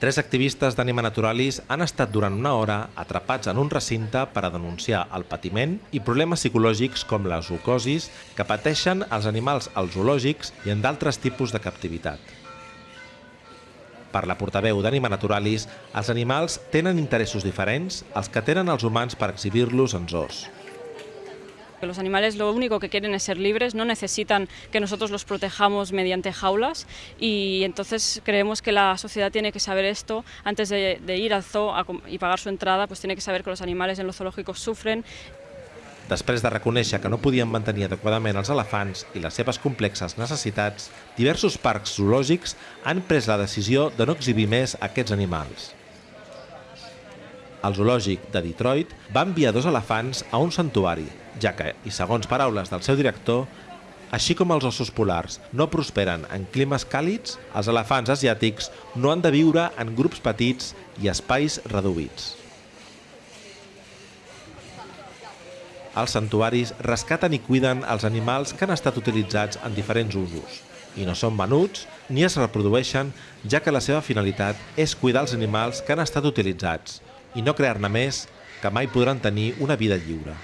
Tres activistes d'Anima Naturalis han estat durant una hora atrapats en un recinte per a denunciar el patiment i problemes psicològics com la zoocosis que pateixen els animals als zoològics i en d'altres tipus de captivitat. Per la portaveu d'Anima Naturalis, els animals tenen interessos diferents als que tenen els humans per exhibir-los en zoos. Los animales lo único que quieren es ser libres, no necesitan que nosotros los protejamos mediante jaulas y entonces creemos que la sociedad tiene que saber esto antes de, de ir al zoo a, y pagar su entrada, pues tiene que saber que los animales en los zoológicos sufren. Després de reconèixer que no podien mantenir adequadament els elefants i les seves complexes necessitats, diversos parcs zoològics han pres la decisió de no exhibir més aquests animals. El zoològic de Detroit va enviar dos elefants a un santuari, ja que, i segons paraules del seu director, així com els ossos polars no prosperen en climes càlids, els elefants asiàtics no han de viure en grups petits i espais reduïts. Els santuaris rescaten i cuiden els animals que han estat utilitzats en diferents usos i no són venuts ni es reprodueixen, ja que la seva finalitat és cuidar els animals que han estat utilitzats i no crear-ne més que mai podran tenir una vida lliure.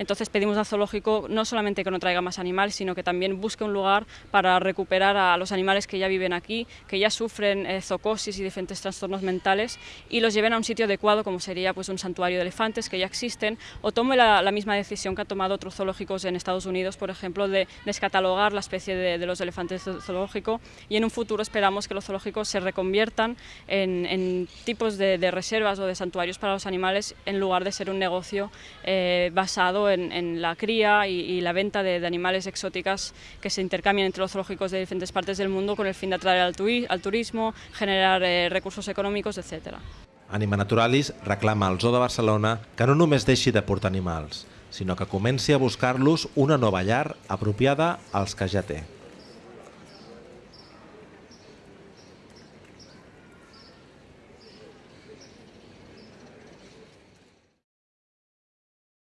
Entonces pedimos al zoológico no solamente que no traiga más animales, sino que también busque un lugar para recuperar a los animales que ya viven aquí, que ya sufren eh, zoocosis y diferentes trastornos mentales, y los lleven a un sitio adecuado, como sería pues, un santuario de elefantes que ya existen, o tome la, misma decisión que han tomado otros zoológicos en Estados Unidos, por ejemplo, de descatalogar la especie de, los elefantes zoológico, y en un futuro esperamos que los zoológicos se reconviertan en, tipos de, de, reservas o de santuarios para los animales, en lugar de ser un negocio eh, basado en, en la cría y, y la venta de, de, animales exóticas que se intercambian entre los zoológicos de diferentes partes del mundo con el fin de atraer al, turi al turismo, generar eh, recursos econòmics, etc. Anima Naturalis reclama al Zoo de Barcelona que no només deixi de portar animals, sinó que comenci a buscar-los una nova llar apropiada als que ja té.